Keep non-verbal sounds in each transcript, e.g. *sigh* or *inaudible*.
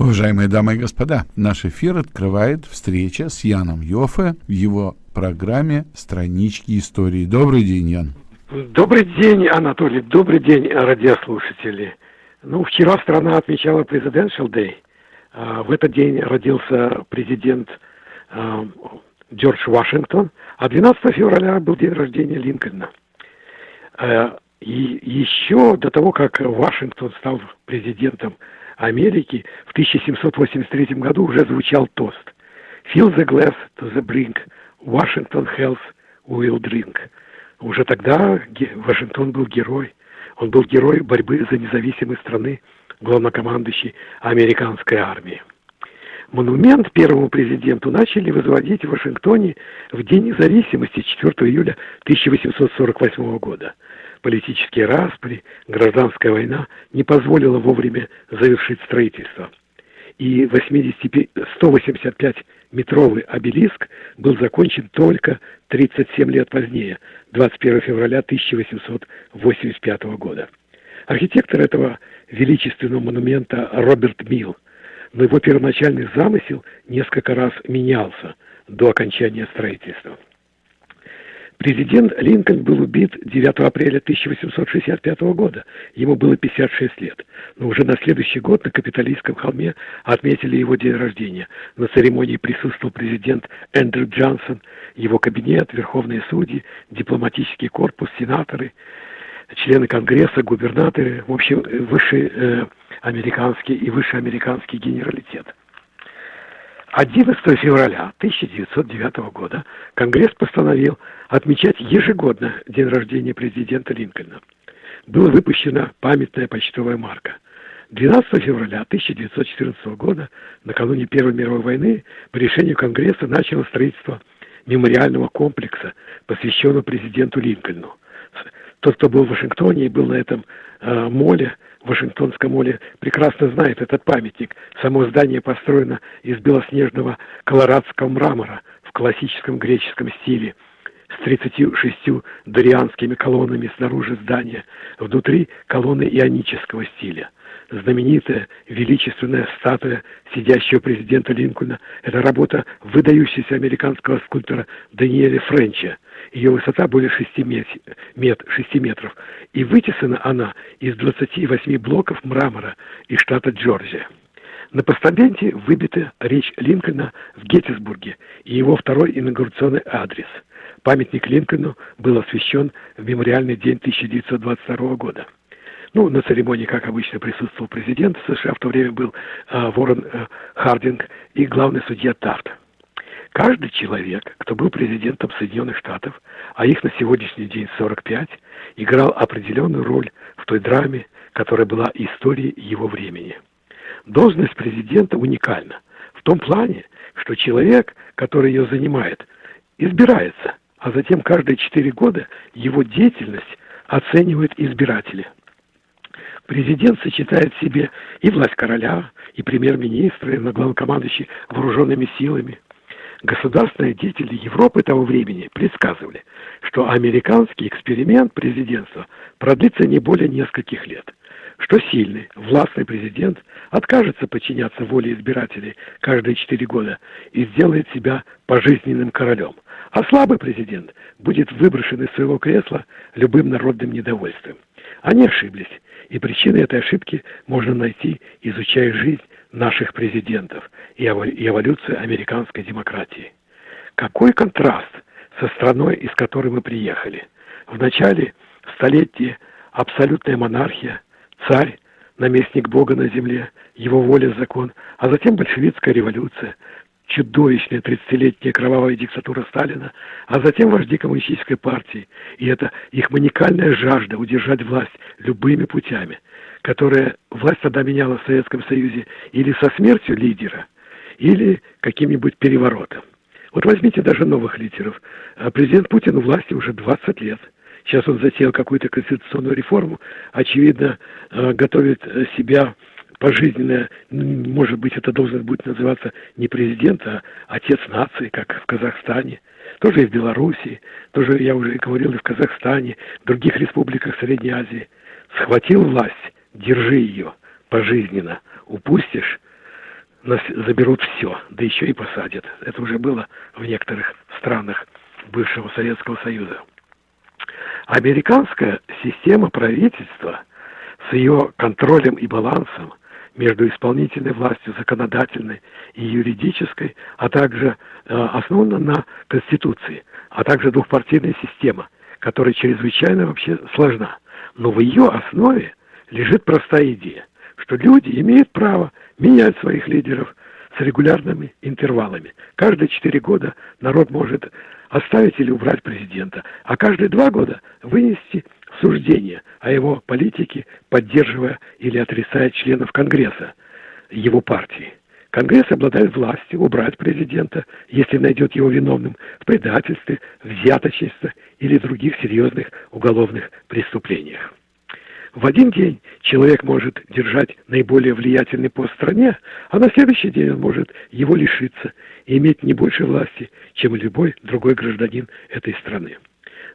Уважаемые дамы и господа, наш эфир открывает встреча с Яном Йофе в его программе «Странички истории». Добрый день, Ян. Добрый день, Анатолий. Добрый день, радиослушатели. Ну, вчера страна отмечала Presidential Day. А, в этот день родился президент а, Джордж Вашингтон, а 12 февраля был день рождения Линкольна. А, и еще до того, как Вашингтон стал президентом Америки, в 1783 году уже звучал тост «Fill the glass to the brink, Washington health will drink». Уже тогда Вашингтон был герой. Он был герой борьбы за независимость страны, главнокомандующий американской армии. Монумент первому президенту начали возводить в Вашингтоне в День независимости 4 июля 1848 года. Политические распри, гражданская война не позволила вовремя завершить строительство. И 185-метровый обелиск был закончен только 37 лет позднее, 21 февраля 1885 года. Архитектор этого величественного монумента Роберт Милл – но его первоначальный замысел несколько раз менялся до окончания строительства. Президент Линкольн был убит 9 апреля 1865 года. Ему было 56 лет. Но уже на следующий год на Капитолийском холме отметили его день рождения. На церемонии присутствовал президент Эндрю Джонсон, его кабинет, верховные судьи, дипломатический корпус, сенаторы, члены Конгресса, губернаторы, в общем, высший э, американский и высший американский генералитет. 11 февраля 1909 года Конгресс постановил отмечать ежегодно день рождения президента Линкольна. Была выпущена памятная почтовая марка. 12 февраля 1914 года, накануне Первой мировой войны, по решению Конгресса начало строительство мемориального комплекса, посвященного президенту Линкольну. Тот, кто был в Вашингтоне и был на этом э, моле, Вашингтонском моле, прекрасно знает этот памятник. Само здание построено из белоснежного колорадского мрамора в классическом греческом стиле с 36 дорианскими колоннами снаружи здания, внутри колонны ионического стиля. Знаменитая величественная статуя сидящего президента Линкольна – это работа выдающегося американского скульптора Даниэля Френча – ее высота более 6, мет, мет, 6 метров, и вытесана она из 28 блоков мрамора из штата Джорджия. На постаменте выбита речь Линкольна в Геттисбурге и его второй инаугурационный адрес. Памятник Линкольну был освящен в мемориальный день 1922 года. Ну, на церемонии, как обычно, присутствовал президент США, в то время был э, Ворон э, Хардинг и главный судья Тарт. Каждый человек, кто был президентом Соединенных Штатов, а их на сегодняшний день 45, играл определенную роль в той драме, которая была историей его времени. Должность президента уникальна в том плане, что человек, который ее занимает, избирается, а затем каждые четыре года его деятельность оценивают избиратели. Президент сочетает в себе и власть короля, и премьер-министра, и главнокомандующий вооруженными силами – Государственные деятели Европы того времени предсказывали, что американский эксперимент президентства продлится не более нескольких лет, что сильный, властный президент откажется подчиняться воле избирателей каждые четыре года и сделает себя пожизненным королем, а слабый президент будет выброшен из своего кресла любым народным недовольством. Они ошиблись, и причины этой ошибки можно найти, изучая жизнь наших президентов и эволюцию американской демократии. Какой контраст со страной, из которой мы приехали. В начале столетия абсолютная монархия, царь, наместник Бога на земле, его воля, закон, а затем большевистская революция, чудовищная 30-летняя кровавая диктатура Сталина, а затем вожди коммунистической партии. И это их маникальная жажда удержать власть любыми путями, которая власть тогда меняла в Советском Союзе или со смертью лидера, или каким-нибудь переворотом. Вот возьмите даже новых лидеров. А президент Путин у власти уже 20 лет. Сейчас он затеял какую-то конституционную реформу, очевидно, э, готовит себя пожизненная, может быть, это должно будет называться не президент, а отец нации, как в Казахстане, тоже и в Белоруссии, тоже, я уже говорил, и в Казахстане, в других республиках Средней Азии. Схватил власть, держи ее пожизненно. Упустишь, заберут все, да еще и посадят. Это уже было в некоторых странах бывшего Советского Союза. Американская система правительства с ее контролем и балансом между исполнительной властью, законодательной и юридической, а также э, основана на Конституции, а также двухпартийная система, которая чрезвычайно вообще сложна. Но в ее основе лежит простая идея, что люди имеют право менять своих лидеров с регулярными интервалами. Каждые четыре года народ может оставить или убрать президента, а каждые два года вынести суждение о его политике, поддерживая или отрицая членов Конгресса его партии. Конгресс обладает властью убрать президента, если найдет его виновным в предательстве, взяточестве или других серьезных уголовных преступлениях. В один день человек может держать наиболее влиятельный пост в стране, а на следующий день он может его лишиться и иметь не больше власти, чем любой другой гражданин этой страны.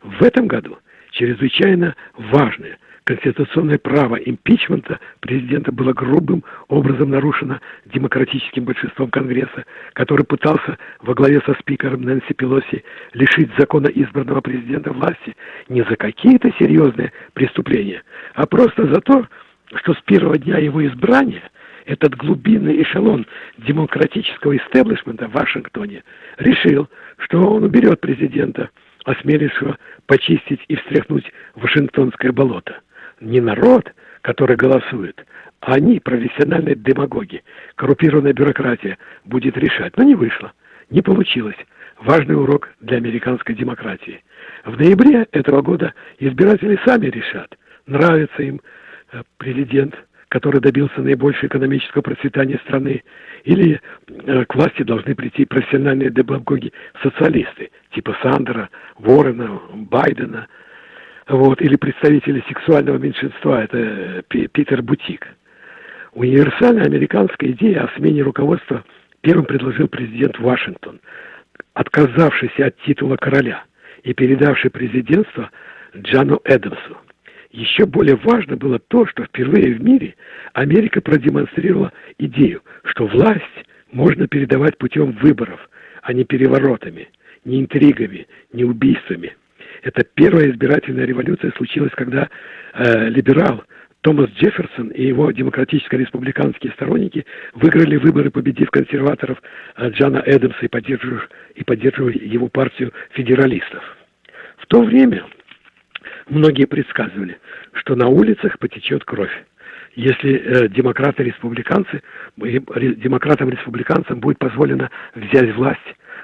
В этом году чрезвычайно важное конституционное право импичмента президента было грубым образом нарушено демократическим большинством Конгресса, который пытался во главе со спикером Нэнси Пелоси лишить закона избранного президента власти не за какие-то серьезные преступления, а просто за то, что с первого дня его избрания этот глубинный эшелон демократического истеблишмента в Вашингтоне решил, что он уберет президента, осмелившего почистить и встряхнуть Вашингтонское болото не народ, который голосует, а они, профессиональные демагоги, коррупированная бюрократия, будет решать. Но не вышло, не получилось. Важный урок для американской демократии. В ноябре этого года избиратели сами решат, нравится им э, президент, который добился наибольшего экономического процветания страны, или э, к власти должны прийти профессиональные демагоги-социалисты, типа Сандера, Ворона, Байдена – вот, или представители сексуального меньшинства, это э, Питер Бутик. Универсальная американская идея о смене руководства первым предложил президент Вашингтон, отказавшийся от титула короля и передавший президентство Джану Эдамсу. Еще более важно было то, что впервые в мире Америка продемонстрировала идею, что власть можно передавать путем выборов, а не переворотами, не интригами, не убийствами – это первая избирательная революция случилась, когда э, либерал Томас Джефферсон и его демократическо-республиканские сторонники выиграли выборы, победив консерваторов э, Джана Эдамса и поддерживая, и поддерживая его партию федералистов. В то время многие предсказывали, что на улицах потечет кровь если э, демократы-республиканцы, демократам-республиканцам будет позволено взять власть.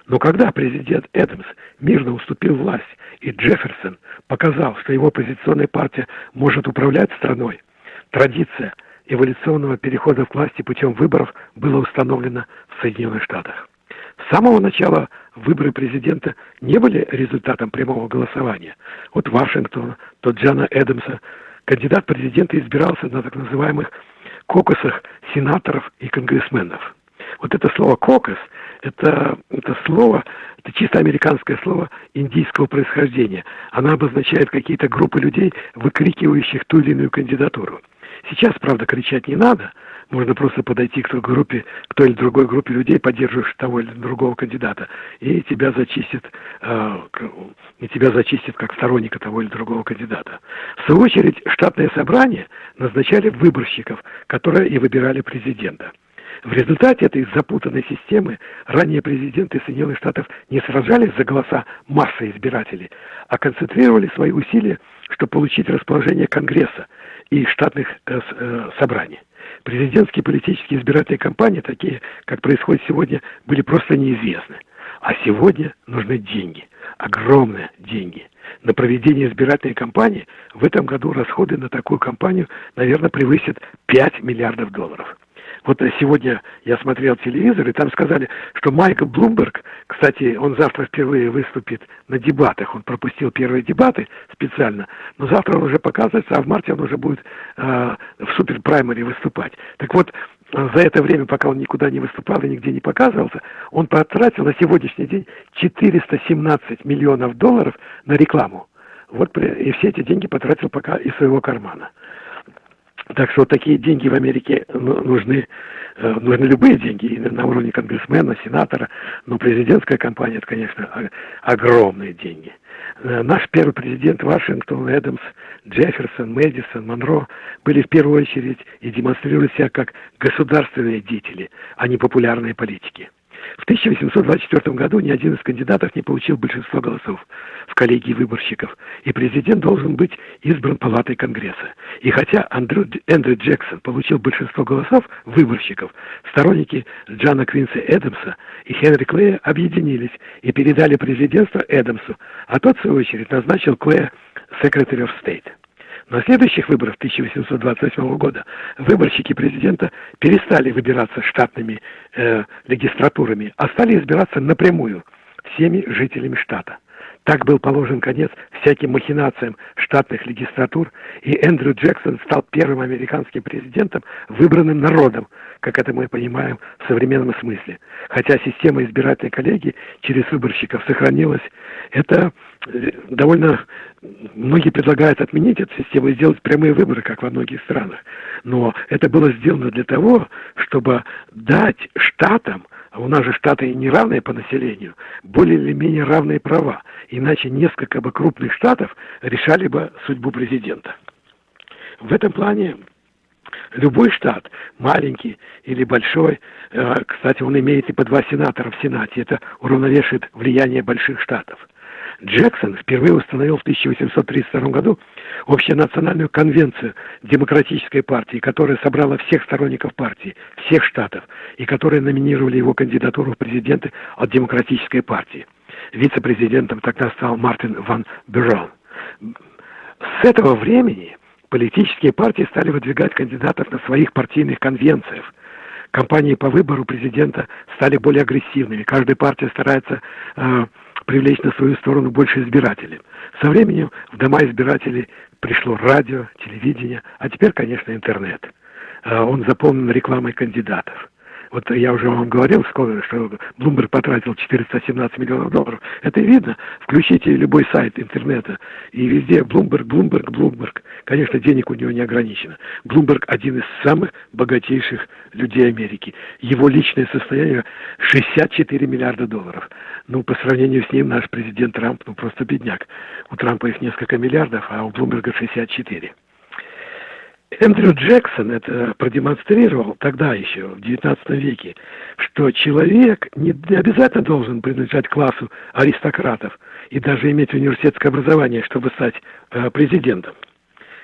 Но когда президент Эдамс мирно уступил власть и Джефферсон показал, что его оппозиционная партия может управлять страной, традиция эволюционного перехода к власти путем выборов была установлена в Соединенных Штатах. С самого начала выборы президента не были результатом прямого голосования. От Вашингтона, то Джана Эдамса кандидат президента избирался на так называемых кокусах сенаторов и конгрессменов. Вот это слово «кокос» это, это слово, это чисто американское слово индийского происхождения. Она обозначает какие-то группы людей, выкрикивающих ту или иную кандидатуру. Сейчас, правда, кричать не надо. Можно просто подойти к той группе, к той или другой группе людей, поддерживающих того или другого кандидата, и тебя зачистят, э, и тебя зачистят как сторонника того или другого кандидата. В свою очередь, штатное собрание назначали выборщиков, которые и выбирали президента. В результате этой запутанной системы ранее президенты Соединенных Штатов не сражались за голоса массы избирателей, а концентрировали свои усилия, чтобы получить расположение Конгресса и штатных э, э, собраний. Президентские политические избирательные кампании, такие, как происходит сегодня, были просто неизвестны. А сегодня нужны деньги, огромные деньги. На проведение избирательной кампании в этом году расходы на такую кампанию, наверное, превысят 5 миллиардов долларов. Вот сегодня я смотрел телевизор, и там сказали, что Майкл Блумберг, кстати, он завтра впервые выступит на дебатах, он пропустил первые дебаты специально, но завтра он уже показывается, а в марте он уже будет э, в суперпраймере выступать. Так вот, за это время, пока он никуда не выступал и нигде не показывался, он потратил на сегодняшний день 417 миллионов долларов на рекламу. Вот и все эти деньги потратил пока из своего кармана. Так что такие деньги в Америке ну, нужны, э, нужны любые деньги на уровне конгрессмена, сенатора, но президентская кампания, это, конечно, огромные деньги. Э, наш первый президент Вашингтон, Эдамс, Джефферсон, Мэдисон, Монро были в первую очередь и демонстрировали себя как государственные деятели, а не популярные политики. В 1824 году ни один из кандидатов не получил большинства голосов в коллегии выборщиков, и президент должен быть избран палатой Конгресса. И хотя Андрю, Эндрю Джексон получил большинство голосов выборщиков, сторонники Джана Квинса Эдамса и Хенри Клея объединились и передали президентство Эдамсу, а тот, в свою очередь, назначил Клея of State. На следующих выборах 1828 года выборщики президента перестали выбираться штатными э, легистратурами, а стали избираться напрямую всеми жителями штата. Так был положен конец всяким махинациям штатных легистратур, и Эндрю Джексон стал первым американским президентом, выбранным народом, как это мы понимаем в современном смысле. Хотя система избирательной коллегии через выборщиков сохранилась, это э, довольно... Многие предлагают отменить эту систему и сделать прямые выборы, как во многих странах. Но это было сделано для того, чтобы дать штатам у нас же штаты не равные по населению, более или менее равные права. Иначе несколько бы крупных штатов решали бы судьбу президента. В этом плане любой штат, маленький или большой, э, кстати, он имеет и по два сенатора в Сенате, это уравновешивает влияние больших штатов. Джексон впервые установил в 1832 году общенациональную конвенцию демократической партии, которая собрала всех сторонников партии, всех штатов, и которые номинировали его кандидатуру в президенты от демократической партии. Вице-президентом тогда стал Мартин ван Бюрон. С этого времени политические партии стали выдвигать кандидатов на своих партийных конвенциях. Кампании по выбору президента стали более агрессивными. Каждая партия старается э, привлечь на свою сторону больше избирателей. Со временем в дома избирателей пришло радио, телевидение, а теперь, конечно, интернет. А, он заполнен рекламой кандидатов. Вот я уже вам говорил, что Bloomberg потратил 417 миллионов долларов. Это видно. Включите любой сайт интернета, и везде Bloomberg, Bloomberg, Bloomberg. Конечно, денег у него не ограничено. Bloomberg один из самых богатейших людей Америки. Его личное состояние 64 миллиарда долларов. Ну, по сравнению с ним наш президент Трамп, ну, просто бедняк. У Трампа их несколько миллиардов, а у Блумберга 64. Эндрю Джексон это продемонстрировал тогда еще, в XIX веке, что человек не обязательно должен принадлежать классу аристократов и даже иметь университетское образование, чтобы стать э, президентом.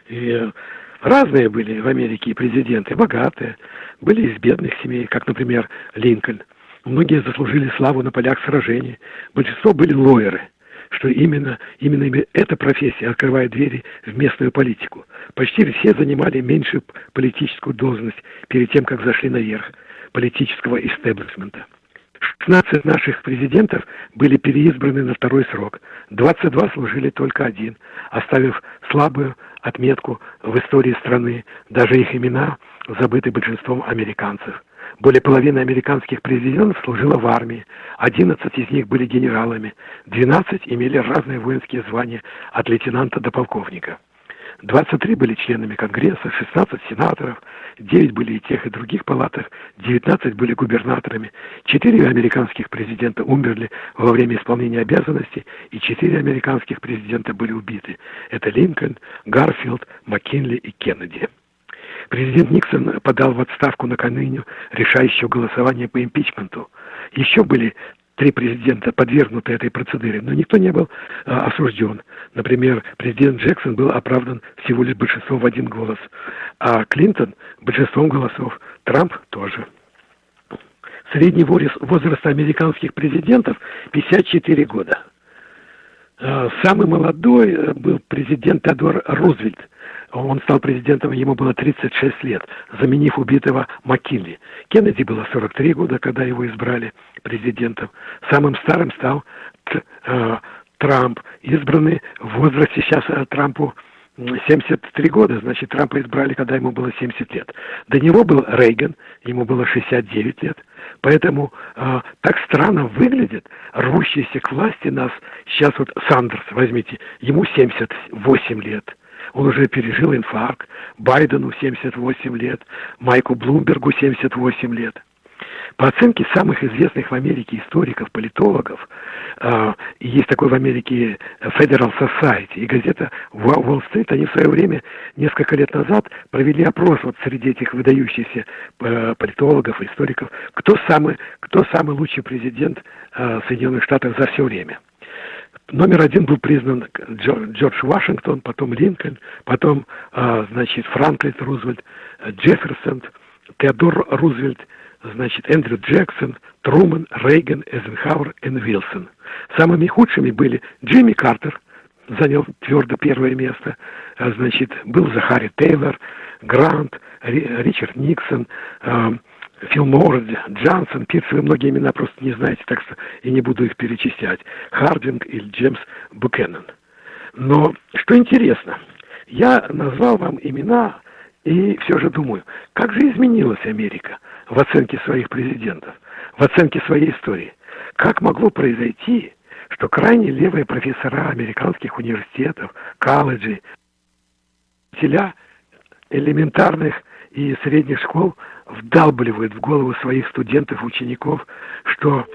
И разные были в Америке президенты, богатые, были из бедных семей, как, например, Линкольн. Многие заслужили славу на полях сражений, большинство были лоеры – что именно, именно эта профессия открывает двери в местную политику. Почти все занимали меньшую политическую должность перед тем, как зашли наверх политического истеблишмента. 16 наших президентов были переизбраны на второй срок. 22 служили только один, оставив слабую отметку в истории страны. Даже их имена забыты большинством американцев. Более половины американских президентов служило в армии, 11 из них были генералами, 12 имели разные воинские звания от лейтенанта до полковника. 23 были членами Конгресса, 16 сенаторов, 9 были и тех, и других палатах, 19 были губернаторами, 4 американских президента умерли во время исполнения обязанностей, и 4 американских президента были убиты. Это Линкольн, Гарфилд, Маккинли и Кеннеди. Президент Никсон подал в отставку накануне решающего голосования по импичменту. Еще были три президента подвергнуты этой процедуре, но никто не был а, осужден. Например, президент Джексон был оправдан всего лишь большинством в один голос, а Клинтон большинством голосов, Трамп тоже. Средний возраст американских президентов 54 года. Самый молодой э, был президент Теодор Рузвельт – он стал президентом, ему было 36 лет, заменив убитого Маккинли. Кеннеди было 43 года, когда его избрали президентом. Самым старым стал э, Трамп, избранный в возрасте сейчас э, Трампу 73 года, значит, Трампа избрали, когда ему было 70 лет. До него был Рейган, ему было 69 лет. Поэтому э, так странно выглядит рвущийся к власти нас сейчас вот Сандерс, возьмите, ему 78 лет. Он уже пережил инфаркт. Байдену 78 лет, Майку Блумбергу 78 лет. По оценке самых известных в Америке историков, политологов, э, есть такой в Америке Federal Society и газета Wall Street, они в свое время, несколько лет назад, провели опрос вот среди этих выдающихся э, политологов, историков, кто самый, кто самый лучший президент э, Соединенных Штатов за все время. Номер один был признан Джордж Вашингтон, потом Линкольн, потом, э, значит, Франклин Рузвельт, Джефферсон, Теодор Рузвельт, значит, Эндрю Джексон, Труман, Рейган, Эйзенхауэр и Вилсон. Самыми худшими были Джимми Картер, занял твердо первое место, а, значит, был Захари Тейлор, Грант, Ричард Никсон, э, Фил Морд, Джансон, Пирс, вы многие имена просто не знаете, так что и не буду их перечислять, Хардинг или Джеймс Букеннон. Но что интересно, я назвал вам имена и все же думаю, как же изменилась Америка в оценке своих президентов, в оценке своей истории? Как могло произойти, что крайне левые профессора американских университетов, колледжей, учителя элементарных и средних школ вдалбливают в голову своих студентов, учеников, что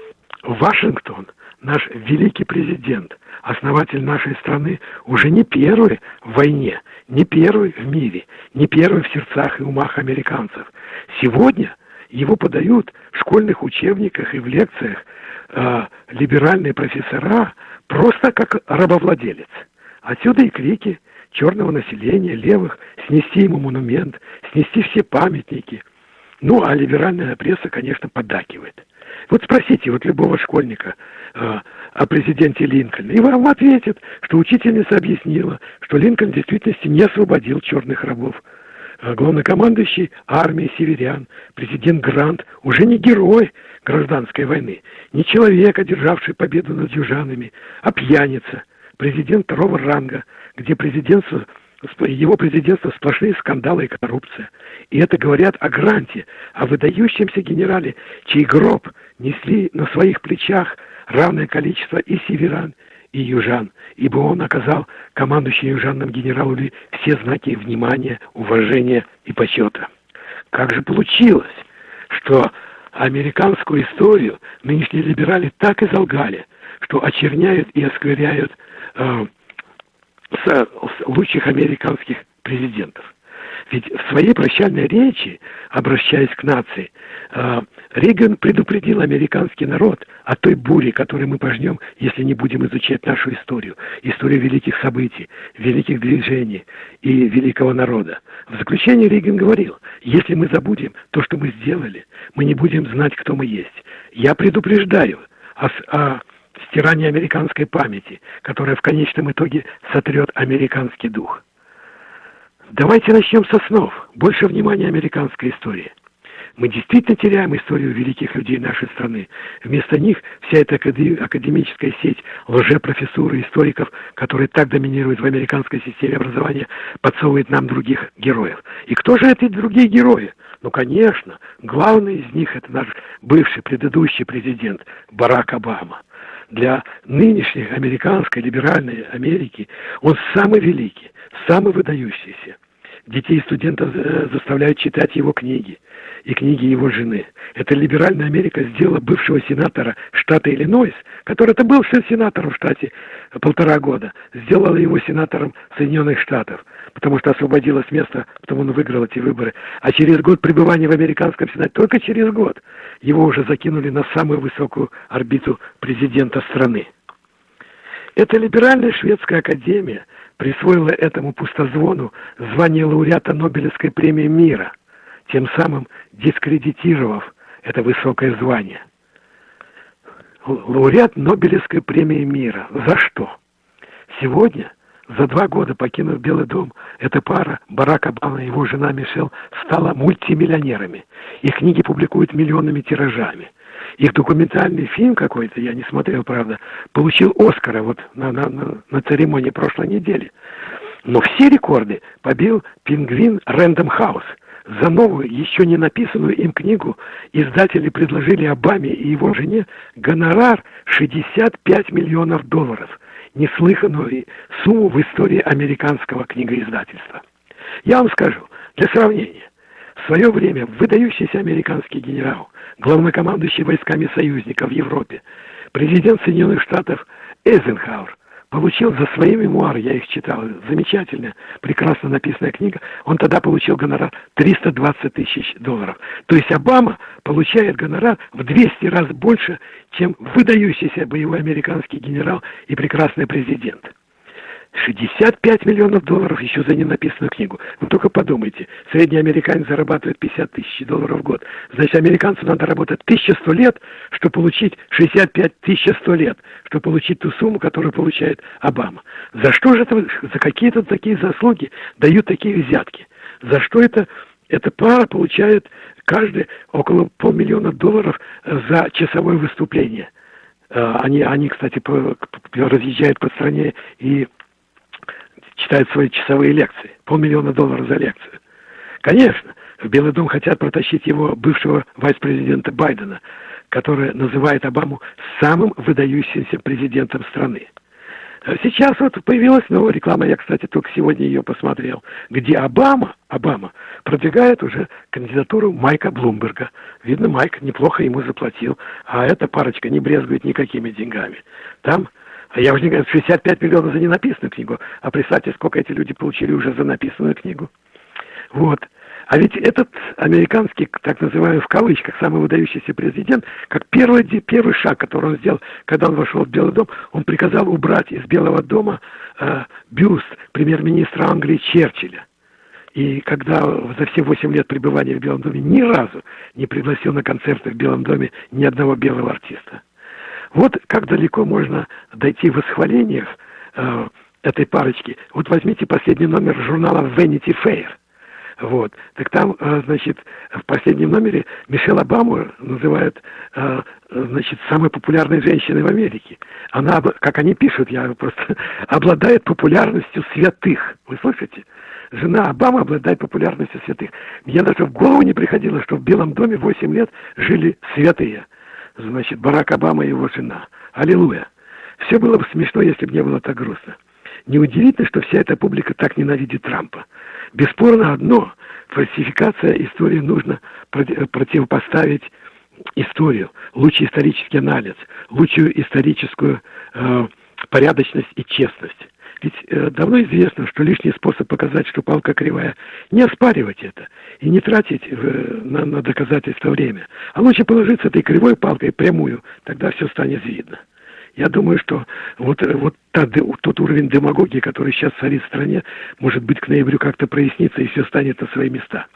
Вашингтон, наш великий президент, основатель нашей страны, уже не первый в войне, не первый в мире, не первый в сердцах и умах американцев. Сегодня его подают в школьных учебниках и в лекциях э, либеральные профессора просто как рабовладелец. Отсюда и крики черного населения, левых, снести ему монумент, снести все памятники. Ну, а либеральная пресса, конечно, поддакивает. Вот спросите вот любого школьника э, о президенте Линкольне, и вам ответят, что учительница объяснила, что Линкольн в действительности не освободил черных рабов. А главнокомандующий армией северян, президент Грант, уже не герой гражданской войны, не человек, одержавший победу над южанами, а пьяница, президент второго ранга, где президентство его президентство сплошные скандалы и коррупция. И это говорят о Гранте, о выдающемся генерале, чей гроб несли на своих плечах равное количество и северян, и южан, ибо он оказал командующему южанным генералу Ли все знаки внимания, уважения и почета. Как же получилось, что американскую историю нынешние либерали так и залгали, что очерняют и оскверяют э, с, лучших американских президентов. Ведь в своей прощальной речи, обращаясь к нации, э, Рейган предупредил американский народ о той буре, которую мы пожнем, если не будем изучать нашу историю, историю великих событий, великих движений и великого народа. В заключение Рейган говорил, если мы забудем то, что мы сделали, мы не будем знать, кто мы есть. Я предупреждаю о, о стирании американской памяти, которая в конечном итоге сотрет американский дух. Давайте начнем со снов. Больше внимания американской истории. Мы действительно теряем историю великих людей нашей страны. Вместо них вся эта академическая сеть лжепрофессуры, историков, которые так доминируют в американской системе образования, подсовывает нам других героев. И кто же эти другие герои? Ну, конечно, главный из них это наш бывший предыдущий президент Барак Обама. Для нынешней американской либеральной Америки он самый великий, самый выдающийся. Детей студентов э, заставляют читать его книги и книги его жены. Это либеральная Америка сделала бывшего сенатора штата Иллинойс, который это был сенатором в штате полтора года, сделала его сенатором Соединенных Штатов, потому что освободилось место, потому он выиграл эти выборы. А через год пребывания в американском сенате, только через год, его уже закинули на самую высокую орбиту президента страны. Эта либеральная шведская академия присвоила этому пустозвону звание лауреата Нобелевской премии мира, тем самым дискредитировав это высокое звание. Лауреат Нобелевской премии мира. За что? Сегодня, за два года покинув Белый дом, эта пара, Барак Обама и его жена Мишель, стала мультимиллионерами. Их книги публикуют миллионными тиражами – их документальный фильм какой-то, я не смотрел, правда, получил Оскара вот на, на, на, на церемонии прошлой недели. Но все рекорды побил пингвин Рэндом Хаус. За новую, еще не написанную им книгу издатели предложили Обаме и его жене гонорар 65 миллионов долларов. неслыханную сумму в истории американского книгоиздательства. Я вам скажу, для сравнения, в свое время выдающийся американский генерал, главнокомандующий войсками союзников в Европе, президент Соединенных Штатов Эйзенхауэр получил за свои мемуары, я их читал, замечательная, прекрасно написанная книга, он тогда получил гонорар 320 тысяч долларов. То есть Обама получает гонорар в 200 раз больше, чем выдающийся боевой американский генерал и прекрасный президент. 65 миллионов долларов еще за ненаписанную книгу. Вы только подумайте, средний американец зарабатывает 50 тысяч долларов в год. Значит, американцу надо работать 1100 лет, чтобы получить 65 1100 лет, чтобы получить ту сумму, которую получает Обама. За что же это, за какие-то такие заслуги дают такие взятки? За что это эта пара получает каждый около полмиллиона долларов за часовое выступление? Э, они, они, кстати, разъезжают по стране и читают свои часовые лекции. Полмиллиона долларов за лекцию. Конечно, в Белый дом хотят протащить его бывшего вице-президента Байдена, который называет Обаму самым выдающимся президентом страны. Сейчас вот появилась новая реклама, я, кстати, только сегодня ее посмотрел, где Обама, Обама продвигает уже кандидатуру Майка Блумберга. Видно, Майк неплохо ему заплатил, а эта парочка не брезгует никакими деньгами. Там а я уже не говорю, 65 миллионов за ненаписанную книгу. А представьте, сколько эти люди получили уже за написанную книгу. Вот. А ведь этот американский, так называемый в кавычках, самый выдающийся президент, как первый, первый шаг, который он сделал, когда он вошел в Белый дом, он приказал убрать из Белого дома э, бюст премьер-министра Англии Черчилля. И когда за все восемь лет пребывания в Белом доме ни разу не пригласил на концерты в Белом доме ни одного белого артиста. Вот как далеко можно дойти в восхвалениях э, этой парочки. Вот возьмите последний номер журнала Vanity Fair. Вот. Так там, э, значит, в последнем номере Мишель Обаму называют, э, значит, самой популярной женщиной в Америке. Она, как они пишут, я просто, *laughs* обладает популярностью святых. Вы слышите? Жена Обамы обладает популярностью святых. Мне даже в голову не приходило, что в Белом доме 8 лет жили святые значит, Барак Обама и его жена. Аллилуйя. Все было бы смешно, если бы не было так грустно. Неудивительно, что вся эта публика так ненавидит Трампа. Бесспорно одно, фальсификация истории нужно противопоставить историю, лучший исторический анализ, лучшую историческую э, порядочность и честность. Ведь э, давно известно, что лишний способ показать, что палка кривая, не оспаривать это и не тратить э, на, на доказательство время. А лучше положиться этой кривой палкой прямую, тогда все станет видно. Я думаю, что вот, э, вот та, тот уровень демагогии, который сейчас царит в стране, может быть, к ноябрю как-то прояснится, и все станет на свои места.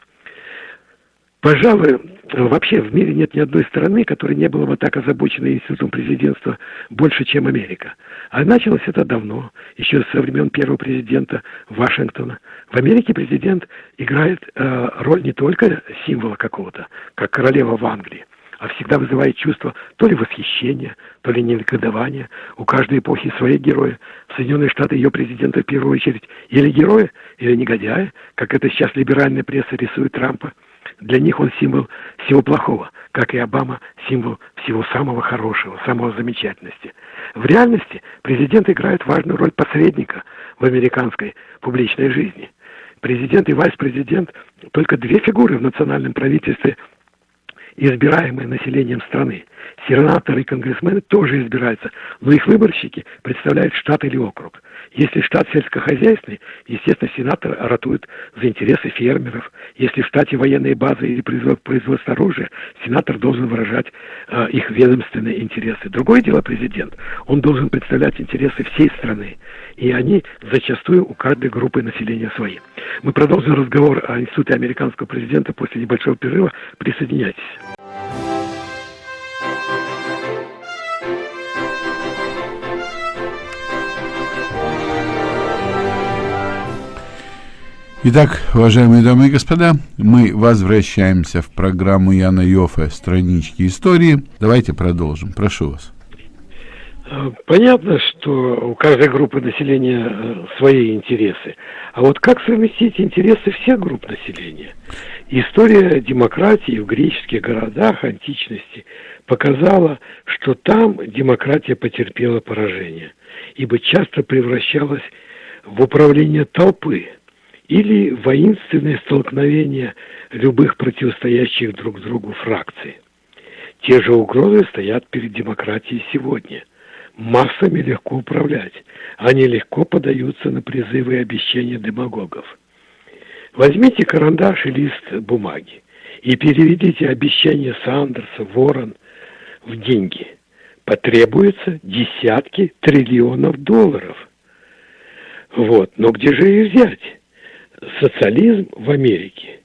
Пожалуй, вообще в мире нет ни одной страны, которая не была бы так озабочена институтом президентства больше, чем Америка. А началось это давно, еще со времен первого президента Вашингтона. В Америке президент играет э, роль не только символа какого-то, как королева в Англии, а всегда вызывает чувство то ли восхищения, то ли негодования. У каждой эпохи свои герои. В Соединенные Штаты ее президенты в первую очередь или герои, или негодяи, как это сейчас либеральная пресса рисует Трампа. Для них он символ всего плохого, как и Обама символ всего самого хорошего, самого замечательности. В реальности президент играет важную роль посредника в американской публичной жизни. Президент и вице-президент – только две фигуры в национальном правительстве, избираемые населением страны. Сенаторы и конгрессмены тоже избираются, но их выборщики представляют штат или округ. Если штат сельскохозяйственный, естественно, сенатор ратует за интересы фермеров. Если в штате военные базы или производство оружия, сенатор должен выражать э, их ведомственные интересы. Другое дело президент. Он должен представлять интересы всей страны. И они зачастую у каждой группы населения свои. Мы продолжим разговор о институте американского президента после небольшого перерыва. Присоединяйтесь. Итак, уважаемые дамы и господа, мы возвращаемся в программу Яна Йофа «Странички истории». Давайте продолжим. Прошу вас. Понятно, что у каждой группы населения э, свои интересы. А вот как совместить интересы всех групп населения? История демократии в греческих городах античности показала, что там демократия потерпела поражение. ибо часто превращалась в управление толпы или воинственное столкновение любых противостоящих друг другу фракций. Те же угрозы стоят перед демократией сегодня. Массами легко управлять. Они легко подаются на призывы и обещания демагогов. Возьмите карандаш и лист бумаги и переведите обещания Сандерса, Ворон в деньги. Потребуется десятки триллионов долларов. Вот, но где же их взять? Социализм в Америке.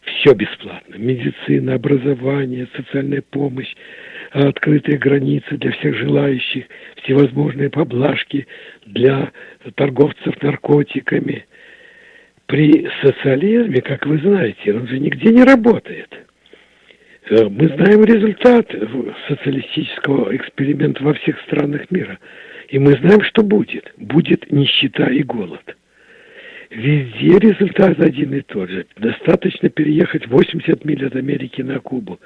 Все бесплатно. Медицина, образование, социальная помощь, открытые границы для всех желающих, всевозможные поблажки для торговцев наркотиками. При социализме, как вы знаете, он же нигде не работает. Э, мы знаем результат социалистического эксперимента во всех странах мира. И мы знаем, что будет. Будет нищета и голод. Везде результат один и тот же. Достаточно переехать 80 миль от Америки на Кубу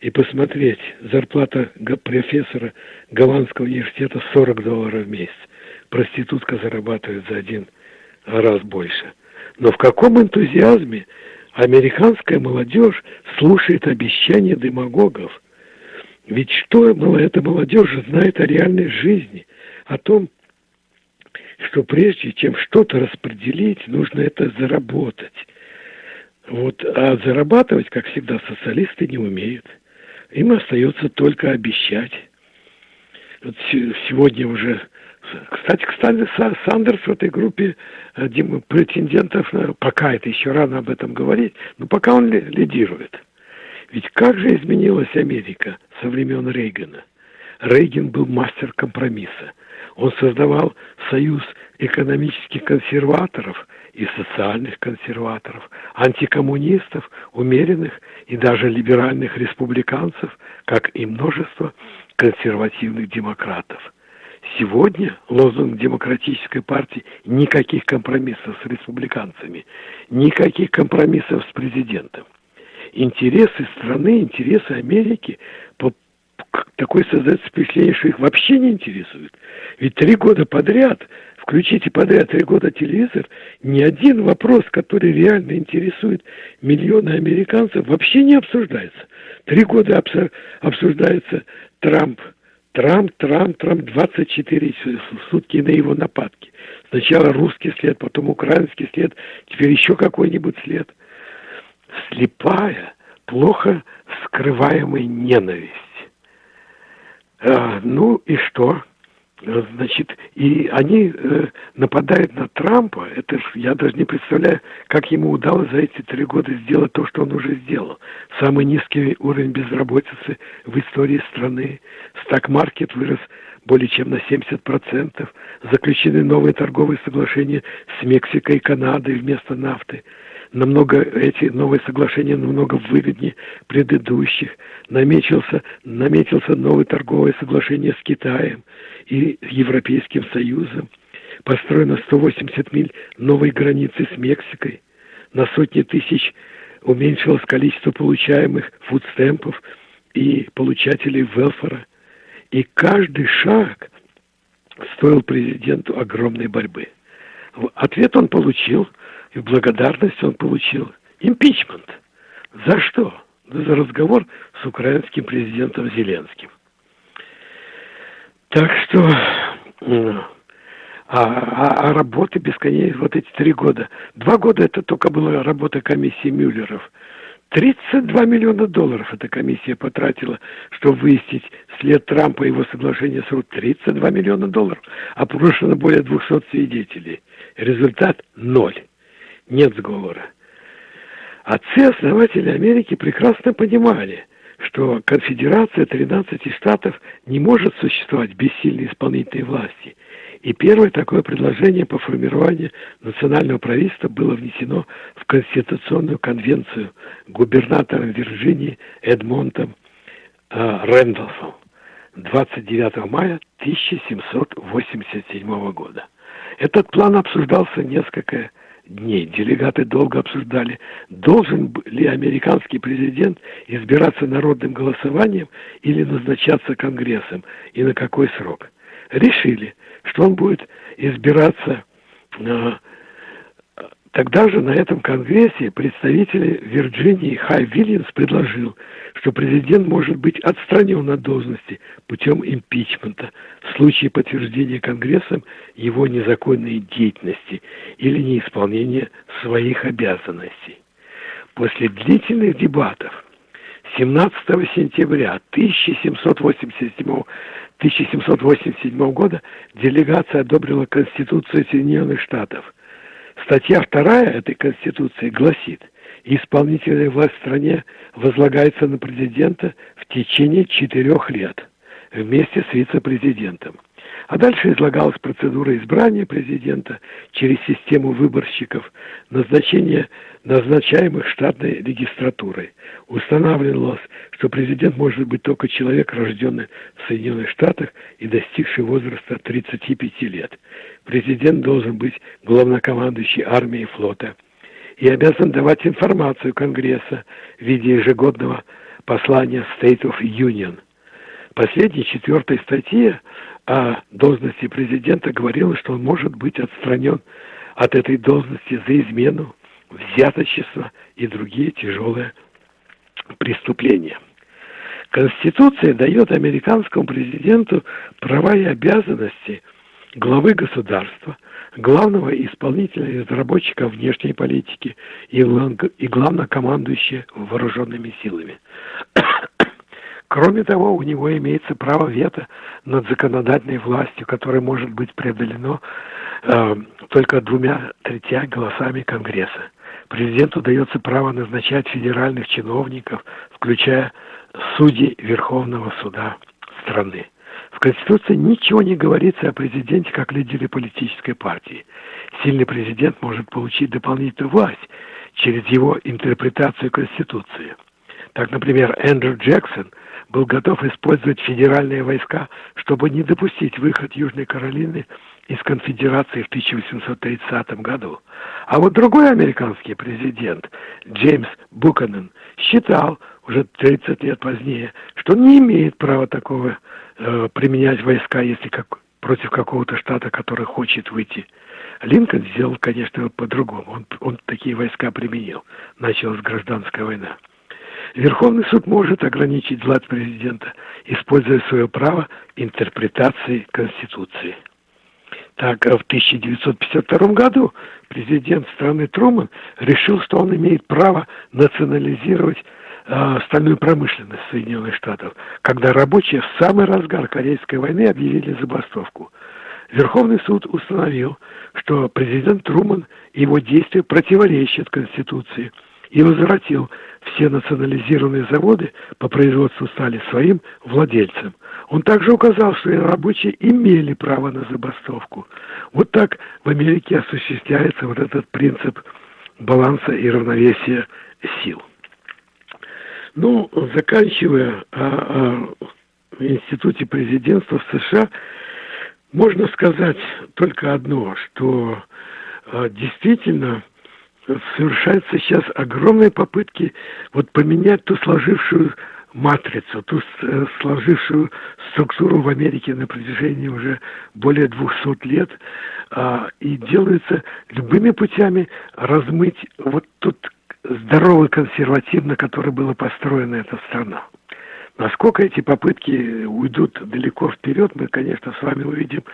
и посмотреть. Зарплата профессора Голландского университета 40 долларов в месяц. Проститутка зарабатывает за один раз больше. Но в каком энтузиазме американская молодежь слушает обещания демагогов? Ведь что эта молодежь знает о реальной жизни, о том, что прежде чем что-то распределить, нужно это заработать. Вот, а зарабатывать, как всегда, социалисты не умеют. Им остается только обещать. Вот сегодня уже... Кстати, кстати, Сандерс в этой группе э, претендентов, пока это еще рано об этом говорить, но пока он лидирует. Ведь как же изменилась Америка со времен Рейгана? Рейган был мастер компромисса. Он создавал союз экономических консерваторов и социальных консерваторов, антикоммунистов, умеренных и даже либеральных республиканцев, как и множество консервативных демократов. Сегодня лозунг демократической партии – никаких компромиссов с республиканцами, никаких компромиссов с президентом. Интересы страны, интересы Америки такое создается впечатление, что их вообще не интересует. Ведь три года подряд, включите подряд три года телевизор, ни один вопрос, который реально интересует миллионы американцев, вообще не обсуждается. Три года обсуждается Трамп, Трамп, Трамп, Трамп, 24 сутки на его нападки. Сначала русский след, потом украинский след, теперь еще какой-нибудь след. Слепая, плохо скрываемая ненависть. А, ну и что? Значит, и они э, нападают на Трампа. Это ж, я даже не представляю, как ему удалось за эти три года сделать то, что он уже сделал. Самый низкий уровень безработицы в истории страны. Стак-маркет вырос более чем на 70%. Заключены новые торговые соглашения с Мексикой и Канадой вместо нафты намного, эти новые соглашения намного выгоднее предыдущих. Наметился, наметился новое торговое соглашение с Китаем и Европейским Союзом. Построено 180 миль новой границы с Мексикой. На сотни тысяч уменьшилось количество получаемых фудстемпов и получателей велфора. И каждый шаг стоил президенту огромной борьбы. Ответ он получил – и в благодарность он получил импичмент. За что? За разговор с украинским президентом Зеленским. Так что а, а, а работы бесконечно, вот эти три года. Два года это только была работа комиссии Мюллеров. 32 миллиона долларов эта комиссия потратила, чтобы выяснить след Трампа и его соглашения с РУ. 32 миллиона долларов. Опрошено более 200 свидетелей. Результат – ноль нет сговора. Отцы-основатели Америки прекрасно понимали, что конфедерация 13 штатов не может существовать без сильной исполнительной власти. И первое такое предложение по формированию национального правительства было внесено в Конституционную конвенцию губернатором Вирджинии Эдмонтом э, Рэндалфом 29 мая 1787 года. Этот план обсуждался несколько дней. Делегаты долго обсуждали, должен ли американский президент избираться народным голосованием или назначаться Конгрессом и на какой срок. решили, что он будет избираться э, Тогда же на этом конгрессе представитель Вирджинии Хай Вильямс предложил, что президент может быть отстранен от должности путем импичмента в случае подтверждения Конгрессом его незаконной деятельности или неисполнения своих обязанностей. После длительных дебатов 17 сентября 1787, 1787 года делегация одобрила Конституцию Соединенных Штатов – Статья вторая этой Конституции гласит, исполнительная власть в стране возлагается на президента в течение четырех лет вместе с вице-президентом. А дальше излагалась процедура избрания президента через систему выборщиков, назначение назначаемых штатной регистратурой. Устанавливалось, что президент может быть только человек, рожденный в Соединенных Штатах и достигший возраста 35 лет. Президент должен быть главнокомандующий армией и флота и обязан давать информацию Конгресса в виде ежегодного послания State of Union. Последней четвертой статье о должности президента говорилось, что он может быть отстранен от этой должности за измену, взяточество и другие тяжелые преступления. Конституция дает американскому президенту права и обязанности главы государства, главного исполнителя и разработчика внешней политики и, главнокомандующего вооруженными силами. Кроме того, у него имеется право вето над законодательной властью, которое может быть преодолено э, только двумя третья голосами Конгресса. Президенту дается право назначать федеральных чиновников, включая судей Верховного суда страны. В Конституции ничего не говорится о президенте как лидере политической партии. Сильный президент может получить дополнительную власть через его интерпретацию Конституции. Так, например, Эндрю Джексон – был готов использовать федеральные войска, чтобы не допустить выход Южной Каролины из конфедерации в 1830 году. А вот другой американский президент, Джеймс Буканен, считал уже 30 лет позднее, что не имеет права такого э, применять войска, если как, против какого-то штата, который хочет выйти. Линкольн сделал, конечно, по-другому. Он, он такие войска применил. Началась гражданская война. Верховный суд может ограничить власть президента, используя свое право интерпретации Конституции. Так, в 1952 году президент страны Труман решил, что он имеет право национализировать э, стальную промышленность Соединенных Штатов, когда рабочие в самый разгар Корейской войны объявили забастовку. Верховный суд установил, что президент Труман и его действия противоречат Конституции – и возвратил все национализированные заводы по производству стали своим владельцам. Он также указал, что рабочие имели право на забастовку. Вот так в Америке осуществляется вот этот принцип баланса и равновесия сил. Ну, заканчивая о, о институте президентства в США, можно сказать только одно, что э, действительно совершаются сейчас огромные попытки вот поменять ту сложившую матрицу, ту э, сложившую структуру в Америке на протяжении уже более 200 лет, а, и делается любыми путями размыть вот тот здоровый консерватив, на который была построена эта страна. Насколько эти попытки уйдут далеко вперед, мы, конечно, с вами увидим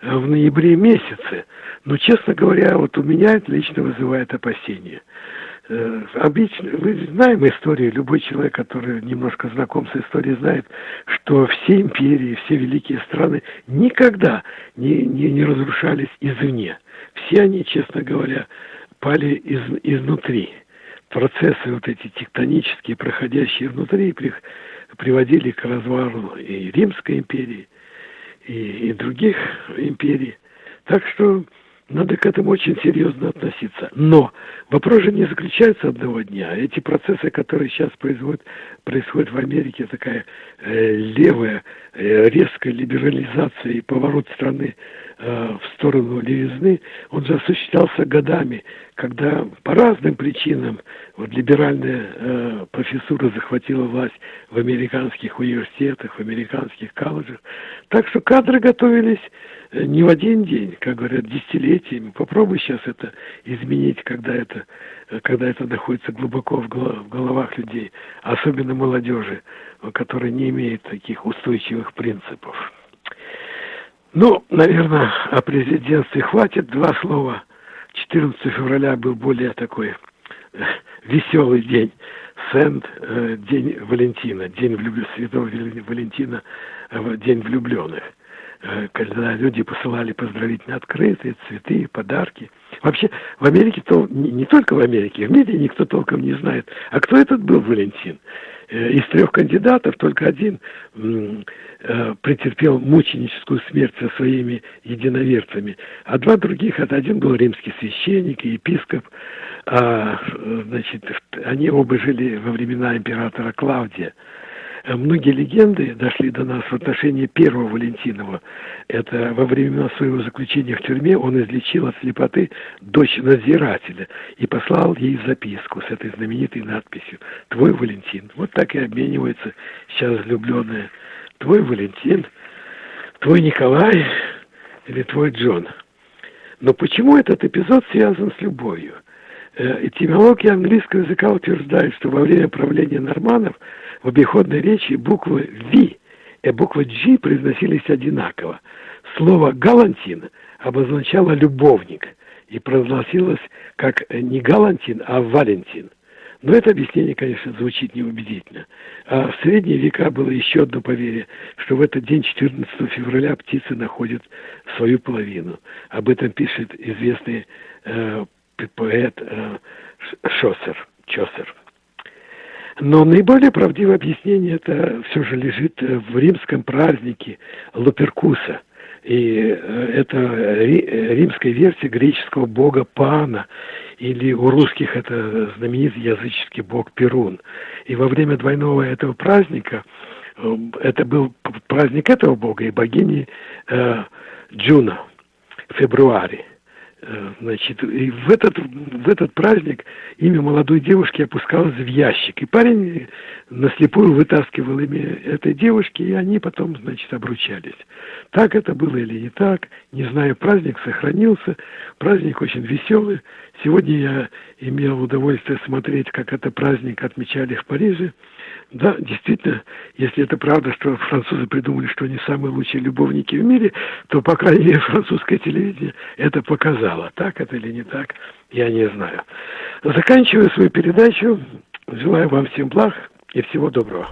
э, в ноябре месяце. Но, честно говоря, вот у меня это лично вызывает опасения. Э, обычно, мы знаем историю, любой человек, который немножко знаком с историей, знает, что все империи, все великие страны никогда не, не, не разрушались извне. Все они, честно говоря, пали из, изнутри. Процессы вот эти тектонические, проходящие внутри, приводили к развалу и Римской империи, и, и других империй. Так что надо к этому очень серьезно относиться. Но вопрос же не заключается одного дня. Эти процессы, которые сейчас происходят, происходят в Америке, такая э, левая, э, резкая либерализация и поворот страны в сторону левизны, он же осуществлялся годами, когда по разным причинам вот либеральная э, профессура захватила власть в американских университетах, в американских колледжах. Так что кадры готовились э, не в один день, как говорят, десятилетиями. Попробуй сейчас это изменить, когда это, э, когда это находится глубоко в головах людей, особенно молодежи, которая не имеет таких устойчивых принципов. Ну, наверное, о президентстве хватит. Два слова. 14 февраля был более такой э, веселый день. Сент, э, день Валентина, день влюб... святого Валентина, э, день влюбленных. Когда люди посылали поздравительные открытые, цветы, подарки. Вообще, в Америке, то не только в Америке, в мире никто толком не знает. А кто этот был Валентин? Э, из трех кандидатов только один э, претерпел мученическую смерть со своими единоверцами, а два других, это один был римский священник и епископ, а, значит, они оба жили во времена императора Клавдия. Э, многие легенды дошли до нас в отношении первого Валентинова. Это во времена своего заключения в тюрьме он излечил от слепоты дочь надзирателя и послал ей записку с этой знаменитой надписью «Твой Валентин». Вот так и обмениваются сейчас влюбленные. «Твой Валентин», «Твой Николай» или «Твой Джон». Но почему этот эпизод связан с любовью? Э, этимология английского языка утверждает, что во время правления норманов в обиходной речи буквы «Ви» и буква «G» произносились одинаково. Слово «галантин» обозначало «любовник» и произносилось как не «галантин», а «валентин». Но это объяснение, конечно, звучит неубедительно. А в средние века было еще одно поверье, что в этот день, 14 февраля, птицы находят свою половину. Об этом пишет известный э, поэт э, Шосер, Чосер. Но наиболее правдивое объяснение это все же лежит э, в римском празднике Луперкуса. И э, это римская версия греческого бога Пана, или у русских это знаменитый языческий бог Перун. И во время двойного этого праздника, это был праздник этого бога и богини э, Джуна, в февруаре. Э, значит, и в этот, в этот праздник имя молодой девушки опускалось в ящик. И парень наслепую вытаскивал имя этой девушки, и они потом, значит, обручались. Так это было или не так, не знаю, праздник сохранился, праздник очень веселый. Сегодня я имел удовольствие смотреть, как это праздник отмечали в Париже. Да, действительно, если это правда, что французы придумали, что они самые лучшие любовники в мире, то, по крайней мере, французское телевидение это показало. Так это или не так, я не знаю. Заканчиваю свою передачу. Желаю вам всем благ и всего доброго.